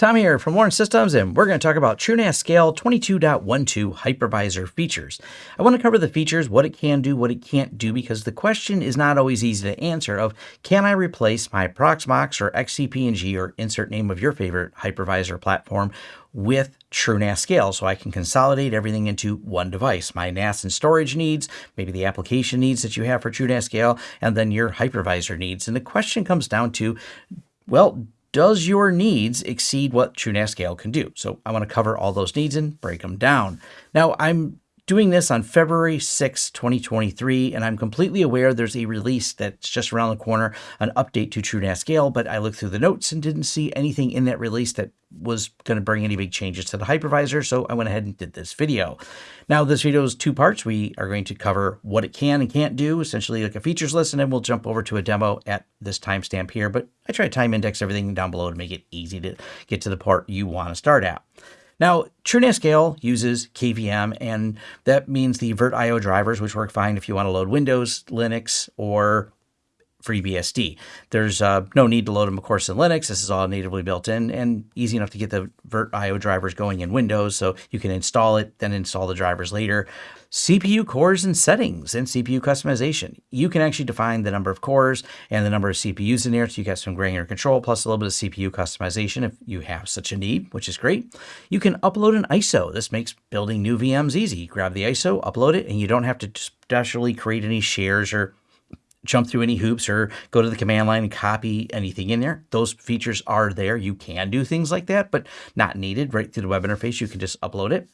Tom here from Lawrence Systems, and we're going to talk about TrueNAS Scale 22.12 hypervisor features. I want to cover the features, what it can do, what it can't do, because the question is not always easy to answer of, can I replace my Proxmox or XCP-ng or insert name of your favorite hypervisor platform with TrueNAS Scale so I can consolidate everything into one device. My NAS and storage needs, maybe the application needs that you have for TrueNAS Scale, and then your hypervisor needs. And the question comes down to, well, does your needs exceed what TrueNAS Scale can do? So I want to cover all those needs and break them down. Now I'm doing this on February 6, 2023, and I'm completely aware there's a release that's just around the corner, an update to TrueNAS Scale, but I looked through the notes and didn't see anything in that release that was going to bring any big changes to the hypervisor, so I went ahead and did this video. Now, this video is two parts. We are going to cover what it can and can't do, essentially like a features list, and then we'll jump over to a demo at this timestamp here, but I try to time index everything down below to make it easy to get to the part you want to start at. Now, TrueNAS Scale uses KVM, and that means the VirtIO drivers, which work fine if you want to load Windows, Linux, or FreeBSD. There's uh, no need to load them, of course, in Linux. This is all natively built in and easy enough to get the VirtIO drivers going in Windows, so you can install it, then install the drivers later. CPU cores and settings and CPU customization. You can actually define the number of cores and the number of CPUs in there, so you get some granular control plus a little bit of CPU customization if you have such a need, which is great. You can upload an ISO. This makes building new VMs easy. Grab the ISO, upload it, and you don't have to specially create any shares or jump through any hoops or go to the command line and copy anything in there. Those features are there. You can do things like that, but not needed right through the web interface. You can just upload it.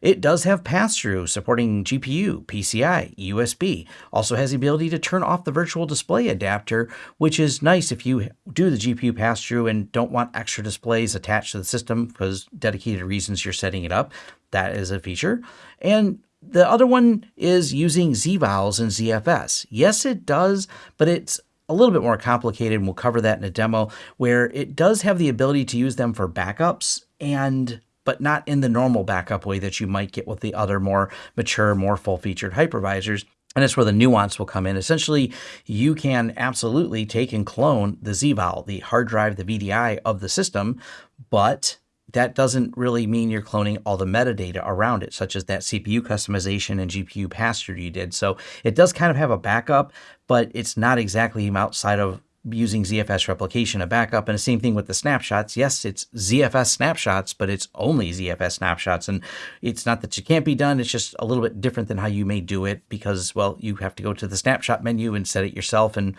It does have pass-through supporting GPU, PCI, USB. Also has the ability to turn off the virtual display adapter, which is nice if you do the GPU pass-through and don't want extra displays attached to the system because dedicated reasons you're setting it up. That is a feature. And the other one is using ZVols and ZFS. Yes, it does, but it's a little bit more complicated, and we'll cover that in a demo, where it does have the ability to use them for backups and but not in the normal backup way that you might get with the other more mature, more full-featured hypervisors. And that's where the nuance will come in. Essentially, you can absolutely take and clone the ZVol, the hard drive, the VDI of the system, but that doesn't really mean you're cloning all the metadata around it, such as that CPU customization and GPU pass-through you did. So it does kind of have a backup, but it's not exactly outside of using ZFS replication a backup. And the same thing with the snapshots. Yes, it's ZFS snapshots, but it's only ZFS snapshots. And it's not that you can't be done. It's just a little bit different than how you may do it because, well, you have to go to the snapshot menu and set it yourself. And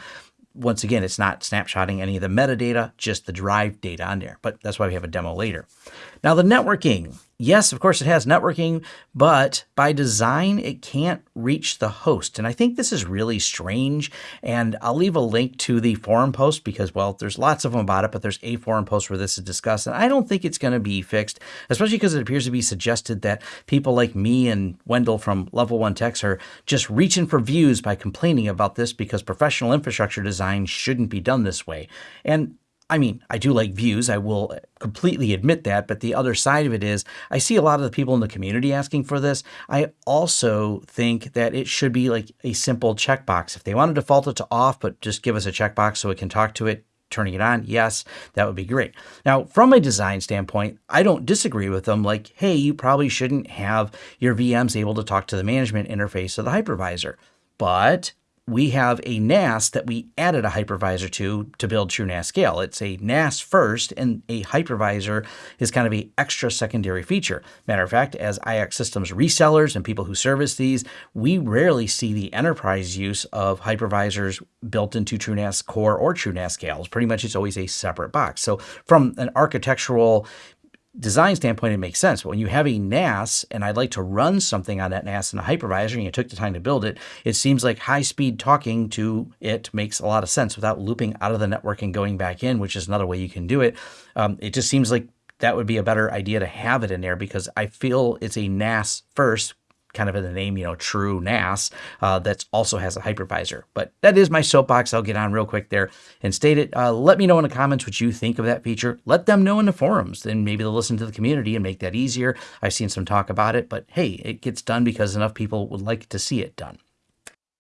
once again, it's not snapshotting any of the metadata, just the drive data on there. But that's why we have a demo later. Now the networking. Yes, of course it has networking, but by design, it can't reach the host. And I think this is really strange. And I'll leave a link to the forum post because, well, there's lots of them about it, but there's a forum post where this is discussed. And I don't think it's going to be fixed, especially because it appears to be suggested that people like me and Wendell from Level 1 Techs are just reaching for views by complaining about this because professional infrastructure design shouldn't be done this way. And I mean, I do like views. I will completely admit that. But the other side of it is I see a lot of the people in the community asking for this. I also think that it should be like a simple checkbox. If they want to default it to off, but just give us a checkbox so we can talk to it, turning it on, yes, that would be great. Now, from a design standpoint, I don't disagree with them. Like, hey, you probably shouldn't have your VMs able to talk to the management interface of the hypervisor. But we have a NAS that we added a hypervisor to to build TrueNAS Scale. It's a NAS first, and a hypervisor is kind of a extra secondary feature. Matter of fact, as iXsystems resellers and people who service these, we rarely see the enterprise use of hypervisors built into TrueNAS Core or TrueNAS Scale. Pretty much it's always a separate box. So from an architectural design standpoint, it makes sense. But when you have a NAS and I'd like to run something on that NAS in a hypervisor and you took the time to build it, it seems like high speed talking to it makes a lot of sense without looping out of the network and going back in, which is another way you can do it. Um, it just seems like that would be a better idea to have it in there because I feel it's a NAS first kind of in the name, you know, true NAS, uh, that also has a hypervisor. But that is my soapbox. I'll get on real quick there and state it. Uh, let me know in the comments what you think of that feature. Let them know in the forums. Then maybe they'll listen to the community and make that easier. I've seen some talk about it, but hey, it gets done because enough people would like to see it done.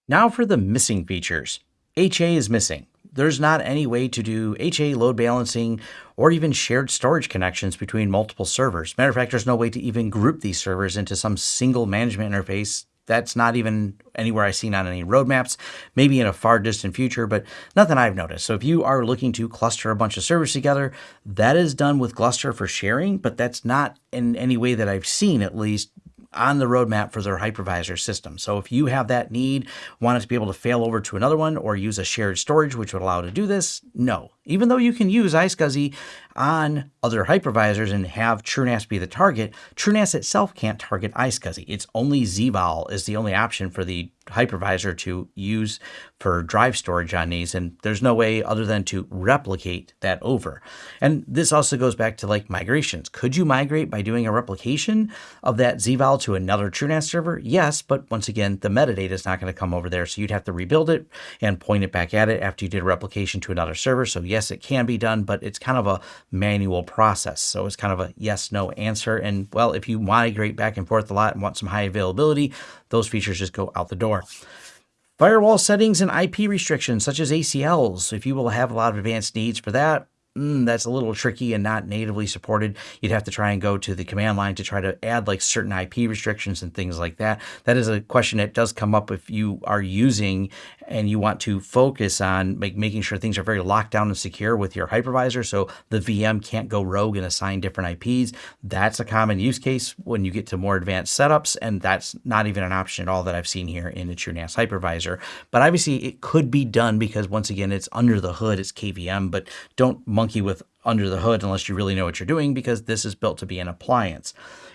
Now for the missing features. HA is missing. There's not any way to do HA load balancing or even shared storage connections between multiple servers. Matter of fact, there's no way to even group these servers into some single management interface that's not even anywhere I've seen on any roadmaps, maybe in a far distant future, but nothing I've noticed. So if you are looking to cluster a bunch of servers together, that is done with Gluster for sharing, but that's not in any way that I've seen at least on the roadmap for their hypervisor system. So if you have that need, want it to be able to fail over to another one or use a shared storage, which would allow to do this, no. Even though you can use iSCSI on other hypervisors and have TrueNAS be the target, TrueNAS itself can't target iSCSI. It's only ZVol is the only option for the hypervisor to use for drive storage on these. And there's no way other than to replicate that over. And this also goes back to like migrations. Could you migrate by doing a replication of that ZVol to another TrueNAS server? Yes, but once again, the metadata is not going to come over there. So you'd have to rebuild it and point it back at it after you did a replication to another server. So yes, it can be done, but it's kind of a manual process. So it's kind of a yes, no answer. And well, if you migrate back and forth a lot and want some high availability, those features just go out the door. Firewall settings and IP restrictions such as ACLs. If you will have a lot of advanced needs for that, mm, that's a little tricky and not natively supported. You'd have to try and go to the command line to try to add like certain IP restrictions and things like that. That is a question that does come up if you are using and you want to focus on make, making sure things are very locked down and secure with your hypervisor so the VM can't go rogue and assign different IPs. That's a common use case when you get to more advanced setups, and that's not even an option at all that I've seen here in the TrueNAS hypervisor. But obviously, it could be done because once again, it's under the hood, it's KVM, but don't monkey with under the hood unless you really know what you're doing because this is built to be an appliance.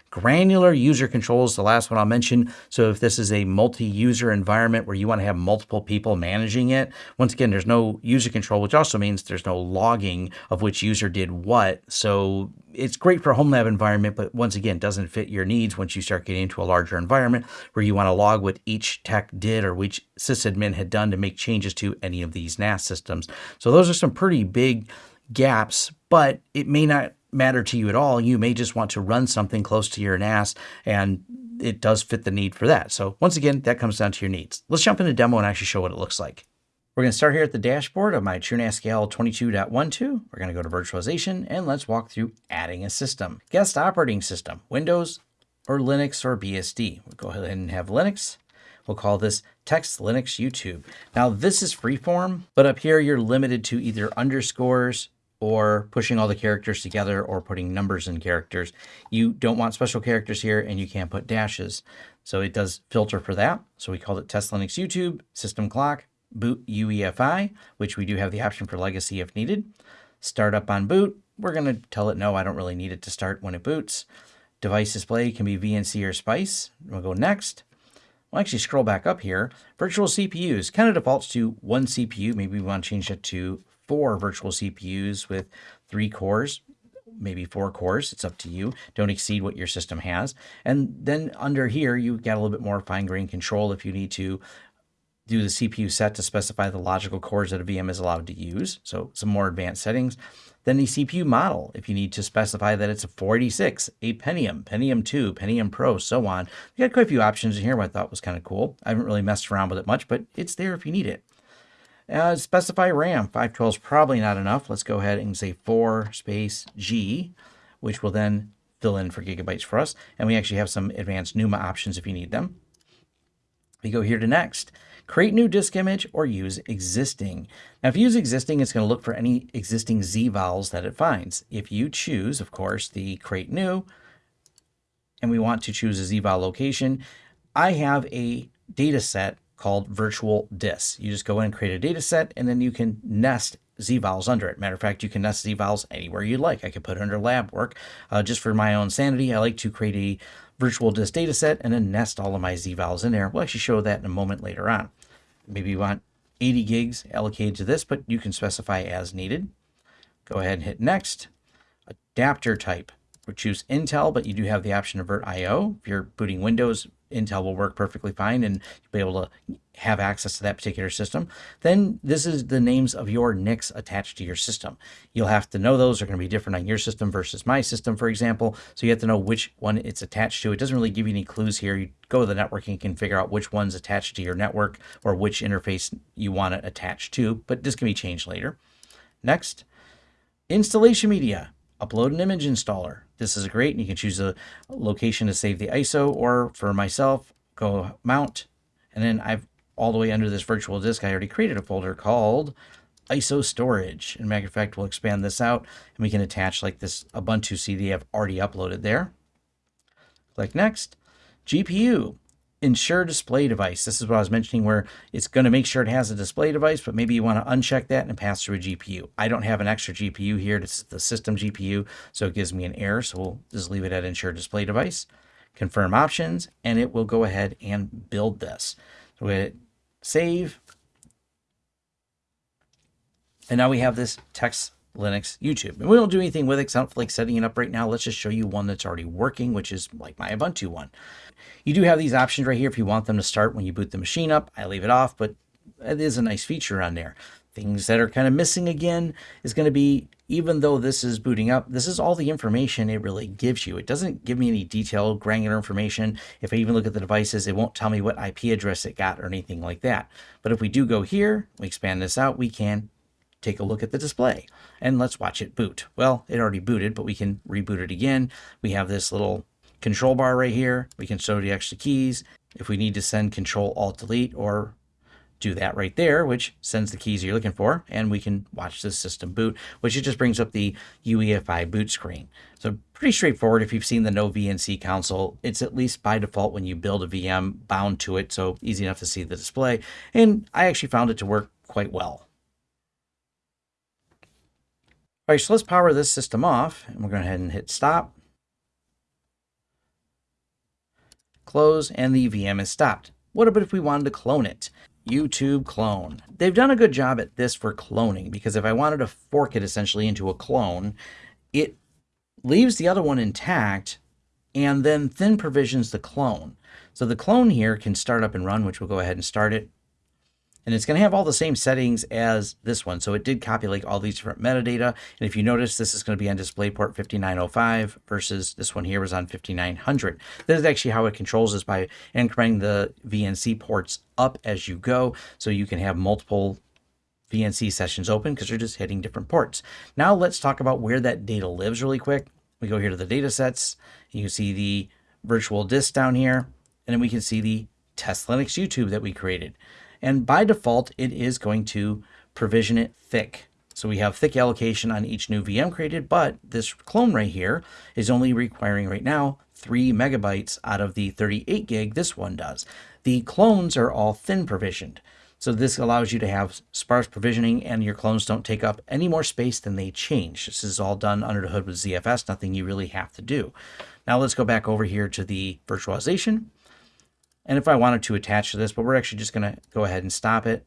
Granular user controls, the last one I'll mention. So if this is a multi-user environment where you want to have multiple people managing it, once again, there's no user control, which also means there's no logging of which user did what. So it's great for a home lab environment, but once again, doesn't fit your needs once you start getting into a larger environment where you want to log what each tech did or which sysadmin had done to make changes to any of these NAS systems. So those are some pretty big gaps, but it may not matter to you at all. You may just want to run something close to your NAS and it does fit the need for that. So once again, that comes down to your needs. Let's jump into demo and actually show what it looks like. We're going to start here at the dashboard of my TrueNAS Scale 22.12. We're going to go to virtualization and let's walk through adding a system. Guest operating system, Windows or Linux or BSD. We'll go ahead and have Linux. We'll call this Text Linux YouTube. Now this is freeform, but up here you're limited to either underscores or pushing all the characters together or putting numbers in characters. You don't want special characters here and you can't put dashes. So it does filter for that. So we called it Test Linux YouTube, System Clock, Boot UEFI, which we do have the option for legacy if needed. Start up on boot. We're going to tell it no, I don't really need it to start when it boots. Device display can be VNC or SPICE. We'll go next. We'll actually scroll back up here. Virtual CPUs kind of defaults to one CPU. Maybe we want to change it to four virtual CPUs with three cores, maybe four cores. It's up to you. Don't exceed what your system has. And then under here, you get a little bit more fine-grained control if you need to do the CPU set to specify the logical cores that a VM is allowed to use. So some more advanced settings. Then the CPU model, if you need to specify that it's a 486, a Pentium, Pentium 2, Pentium Pro, so on. You got quite a few options in here, what I thought was kind of cool. I haven't really messed around with it much, but it's there if you need it. Uh, specify RAM. 512 is probably not enough. Let's go ahead and say 4 space G, which will then fill in for gigabytes for us. And we actually have some advanced NUMA options if you need them. We go here to next. Create new disk image or use existing. Now, if you use existing, it's going to look for any existing ZVols that it finds. If you choose, of course, the create new, and we want to choose a ZVol location, I have a data set called virtual dis. You just go in and create a data set, and then you can nest zvols under it. Matter of fact, you can nest zvols anywhere you like. I could put it under lab work. Uh, just for my own sanity, I like to create a virtual disk data set and then nest all of my zvols in there. We'll actually show that in a moment later on. Maybe you want 80 gigs allocated to this, but you can specify as needed. Go ahead and hit next. Adapter type. Choose Intel, but you do have the option of VirtIO. If you're booting Windows, Intel will work perfectly fine and you'll be able to have access to that particular system. Then this is the names of your NICs attached to your system. You'll have to know those are going to be different on your system versus my system, for example. So you have to know which one it's attached to. It doesn't really give you any clues here. You go to the network and can figure out which one's attached to your network or which interface you want it attached to, but this can be changed later. Next, installation media upload an image installer. This is great. And you can choose a location to save the ISO or for myself, go mount. And then I've all the way under this virtual disk, I already created a folder called ISO storage. And matter of fact, we'll expand this out and we can attach like this Ubuntu CD I've already uploaded there. Click next. GPU ensure display device. This is what I was mentioning where it's going to make sure it has a display device, but maybe you want to uncheck that and pass through a GPU. I don't have an extra GPU here. It's the system GPU, so it gives me an error. So we'll just leave it at ensure display device, confirm options, and it will go ahead and build this. So we hit save. And now we have this text Linux YouTube. And we don't do anything with it feel like setting it up right now. Let's just show you one that's already working, which is like my Ubuntu one. You do have these options right here if you want them to start when you boot the machine up. I leave it off, but it is a nice feature on there. Things that are kind of missing again is going to be, even though this is booting up, this is all the information it really gives you. It doesn't give me any detailed granular information. If I even look at the devices, it won't tell me what IP address it got or anything like that. But if we do go here, we expand this out, we can take a look at the display and let's watch it boot. Well, it already booted, but we can reboot it again. We have this little control bar right here. We can show the extra keys. If we need to send control alt delete or do that right there, which sends the keys you're looking for, and we can watch the system boot, which it just brings up the UEFI boot screen. So pretty straightforward. If you've seen the noVNC console, it's at least by default when you build a VM bound to it, so easy enough to see the display. And I actually found it to work quite well. All right, so let's power this system off and we're going ahead and hit stop. Close and the VM is stopped. What about if we wanted to clone it? YouTube clone. They've done a good job at this for cloning because if I wanted to fork it essentially into a clone, it leaves the other one intact and then thin provisions the clone. So the clone here can start up and run, which we'll go ahead and start it and it's going to have all the same settings as this one. So it did copy like all these different metadata. And if you notice, this is going to be on DisplayPort 5905 versus this one here was on 5900. This is actually how it controls this by incrementing the VNC ports up as you go. So you can have multiple VNC sessions open because you're just hitting different ports. Now let's talk about where that data lives really quick. We go here to the data sets. You see the virtual disk down here, and then we can see the test Linux YouTube that we created. And by default, it is going to provision it thick. So we have thick allocation on each new VM created, but this clone right here is only requiring right now three megabytes out of the 38 gig this one does. The clones are all thin provisioned. So this allows you to have sparse provisioning and your clones don't take up any more space than they change. This is all done under the hood with ZFS, nothing you really have to do. Now let's go back over here to the virtualization. And if I wanted to attach to this, but we're actually just going to go ahead and stop it.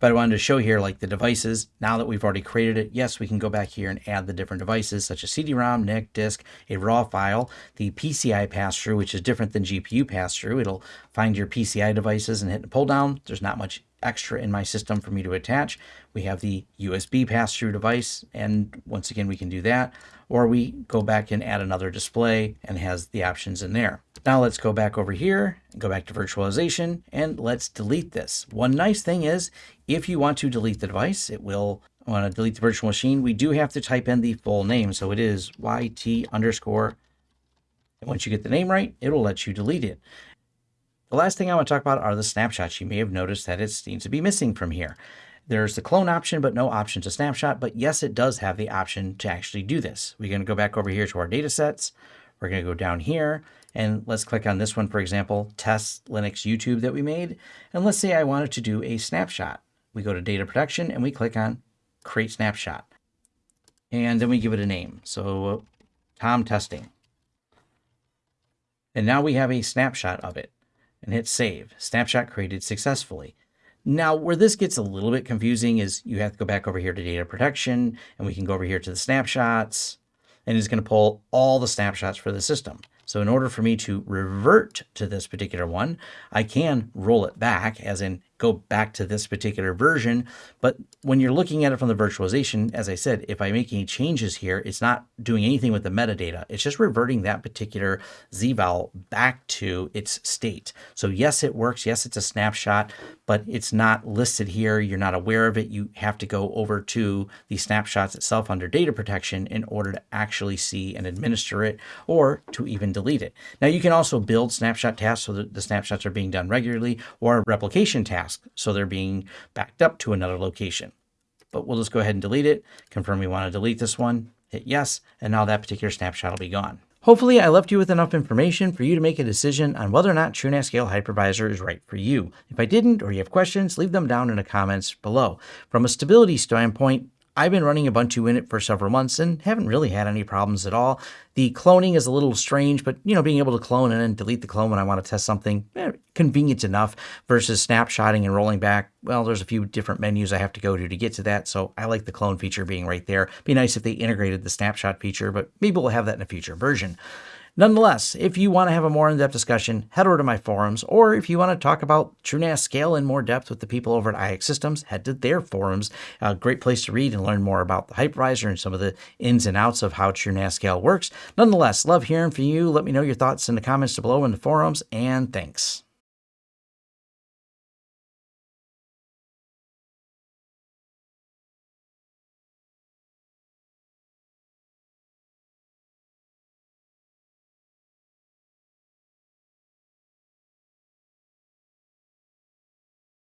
But I wanted to show here like the devices. Now that we've already created it, yes, we can go back here and add the different devices such as CD-ROM, NIC, disk, a RAW file, the PCI pass-through, which is different than GPU pass-through. It'll find your PCI devices and hit the pull down. There's not much extra in my system for me to attach. We have the USB pass-through device, and once again, we can do that. Or we go back and add another display and has the options in there. Now let's go back over here, go back to virtualization, and let's delete this. One nice thing is, if you want to delete the device, it will want to delete the virtual machine. We do have to type in the full name. So it is YT underscore. And once you get the name right, it will let you delete it. The last thing I want to talk about are the snapshots. You may have noticed that it seems to be missing from here. There's the clone option, but no option to snapshot. But yes, it does have the option to actually do this. We're going to go back over here to our data sets. We're going to go down here and let's click on this one, for example, test Linux YouTube that we made. And let's say I wanted to do a snapshot. We go to data protection and we click on create snapshot. And then we give it a name. So uh, Tom testing. And now we have a snapshot of it and hit save. Snapshot created successfully. Now, where this gets a little bit confusing is you have to go back over here to data protection and we can go over here to the snapshots and it's going to pull all the snapshots for the system. So in order for me to revert to this particular one, I can roll it back, as in go back to this particular version. But when you're looking at it from the virtualization, as I said, if I make any changes here, it's not doing anything with the metadata. It's just reverting that particular zvol back to its state. So yes, it works. Yes, it's a snapshot, but it's not listed here. You're not aware of it. You have to go over to the snapshots itself under data protection in order to actually see and administer it or to even delete it. Now you can also build snapshot tasks so that the snapshots are being done regularly or replication tasks so they're being backed up to another location. But we'll just go ahead and delete it, confirm we want to delete this one, hit yes, and now that particular snapshot will be gone. Hopefully I left you with enough information for you to make a decision on whether or not TrueNAS Scale Hypervisor is right for you. If I didn't or you have questions, leave them down in the comments below. From a stability standpoint, I've been running Ubuntu in it for several months and haven't really had any problems at all. The cloning is a little strange, but you know, being able to clone and then delete the clone when I want to test something, eh, convenient enough versus snapshotting and rolling back. Well, there's a few different menus I have to go to to get to that, so I like the clone feature being right there. Be nice if they integrated the snapshot feature, but maybe we'll have that in a future version. Nonetheless, if you want to have a more in-depth discussion, head over to my forums, or if you want to talk about TrueNAS scale in more depth with the people over at iXsystems, head to their forums. A great place to read and learn more about the hypervisor and some of the ins and outs of how TrueNAS scale works. Nonetheless, love hearing from you. Let me know your thoughts in the comments below in the forums, and thanks.